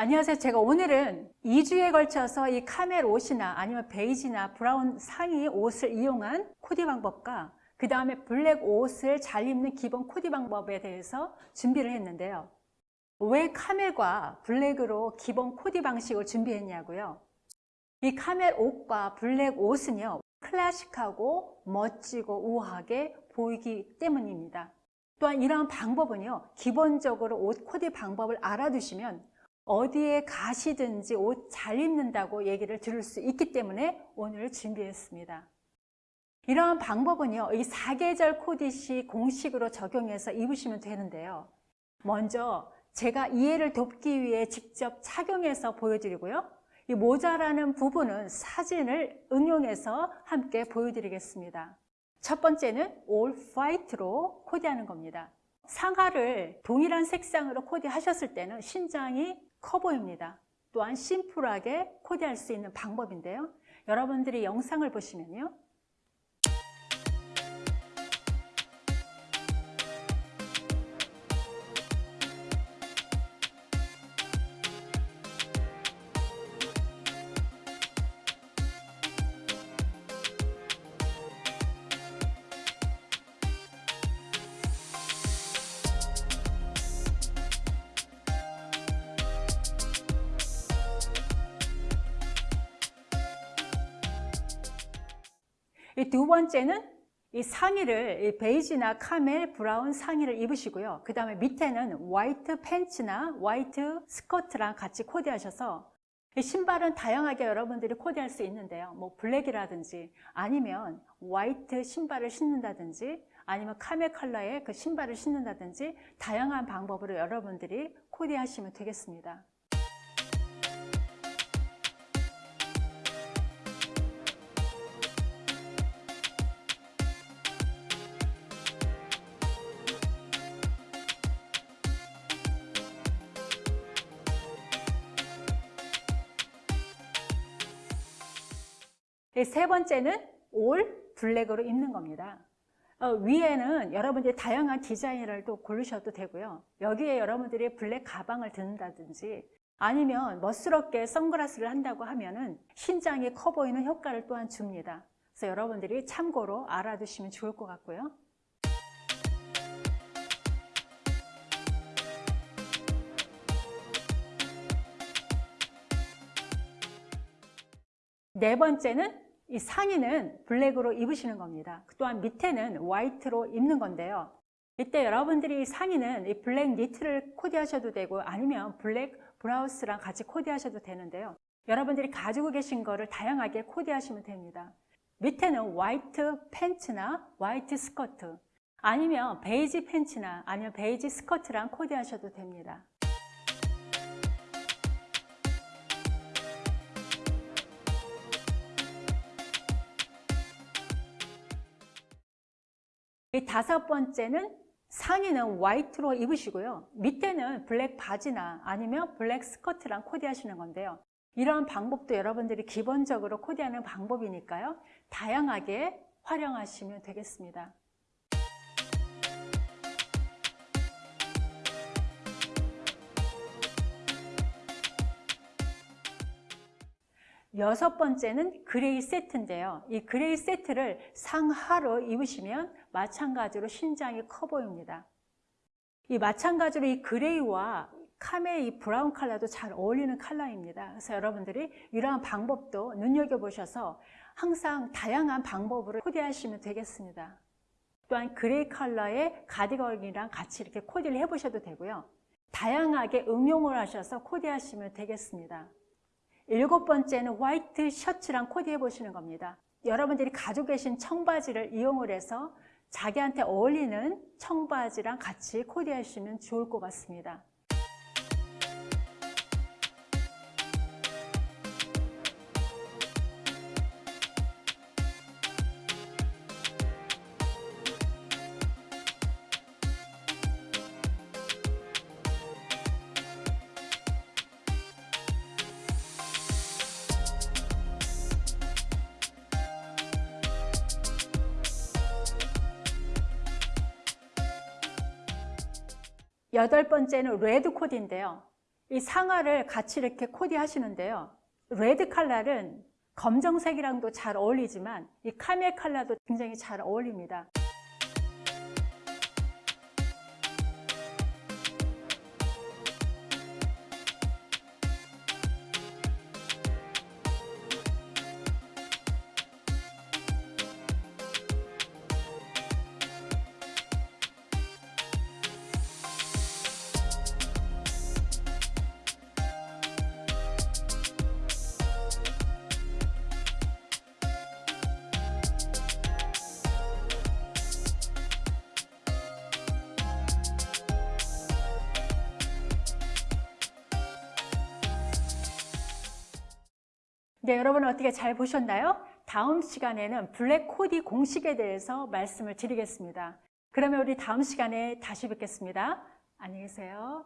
안녕하세요. 제가 오늘은 2주에 걸쳐서 이 카멜 옷이나 아니면 베이지나 브라운 상의 옷을 이용한 코디 방법과 그 다음에 블랙 옷을 잘 입는 기본 코디 방법에 대해서 준비를 했는데요. 왜 카멜과 블랙으로 기본 코디 방식을 준비했냐고요. 이 카멜 옷과 블랙 옷은요. 클래식하고 멋지고 우아하게 보이기 때문입니다. 또한 이러한 방법은요. 기본적으로 옷 코디 방법을 알아두시면 어디에 가시든지 옷 잘 입는다고 얘기를 들을 수 있기 때문에 오늘 준비했습니다. 이러한 방법은요, 이 사계절 코디시 공식으로 적용해서 입으시면 되는데요. 먼저 제가 이해를 돕기 위해 직접 착용해서 보여드리고요. 이 모자라는 부분은 사진을 응용해서 함께 보여드리겠습니다. 첫 번째는 올 화이트로 코디하는 겁니다. 상하를 동일한 색상으로 코디하셨을 때는 신장이 커 보입니다. 또한 심플하게 코디할 수 있는 방법인데요. 여러분들이 영상을 보시면요. 이 두 번째는 이 상의를 이 베이지나 카멜 브라운 상의를 입으시고요. 그 다음에 밑에는 화이트 팬츠나 화이트 스커트랑 같이 코디하셔서 신발은 다양하게 여러분들이 코디할 수 있는데요. 뭐 블랙이라든지 아니면 화이트 신발을 신는다든지 아니면 카멜 컬러의 그 신발을 신는다든지 다양한 방법으로 여러분들이 코디하시면 되겠습니다. 세 번째는 올 블랙으로 입는 겁니다. 어, 위에는 여러분들이 다양한 디자인을 또 고르셔도 되고요. 여기에 여러분들이 블랙 가방을 든다든지 아니면 멋스럽게 선글라스를 한다고 하면은 신장이 커 보이는 효과를 또한 줍니다. 그래서 여러분들이 참고로 알아두시면 좋을 것 같고요. 네 번째는 이 상의는 블랙으로 입으시는 겁니다. 또한 밑에는 화이트로 입는 건데요. 이때 여러분들이 상의는 이 블랙 니트를 코디하셔도 되고 아니면 블랙 브라우스랑 같이 코디하셔도 되는데요. 여러분들이 가지고 계신 거를 다양하게 코디하시면 됩니다. 밑에는 화이트 팬츠나 화이트 스커트 아니면 베이지 팬츠나 아니면 베이지 스커트랑 코디하셔도 됩니다. 이 다섯 번째는 상의는 white로 입으시고요. 밑에는 black 바지나 아니면 black 스커트랑 코디하시는 건데요. 이런 방법도 여러분들이 기본적으로 코디하는 방법이니까요. 다양하게 활용하시면 되겠습니다. 여섯 번째는 gray 세트인데요. 이 gray 세트를 상하로 입으시면 마찬가지로 신장이 커 보입니다. 이 마찬가지로 이 gray와 camel 이 brown 컬러도 잘 어울리는 컬러입니다. 그래서 여러분들이 이러한 방법도 눈여겨보셔서 항상 다양한 방법으로 코디하시면 되겠습니다. 또한 gray 컬러의 가디건이랑 같이 이렇게 코디를 해보셔도 되고요. 다양하게 응용을 하셔서 코디하시면 되겠습니다. 일곱 번째는 white 셔츠랑 코디해 보시는 겁니다. 여러분들이 가지고 계신 청바지를 이용을 해서 자기한테 어울리는 청바지랑 같이 코디하시면 좋을 것 같습니다. 여덟 번째는 red 코디인데요. 이 상하를 같이 이렇게 코디하시는데요. red 칼라는 검정색이랑도 잘 어울리지만 이 camel 칼라도 굉장히 잘 어울립니다. 네, 여러분 어떻게 잘 보셨나요? 다음 시간에는 블랙 코디 공식에 대해서 말씀을 드리겠습니다. 그러면 우리 다음 시간에 다시 뵙겠습니다. 안녕히 계세요.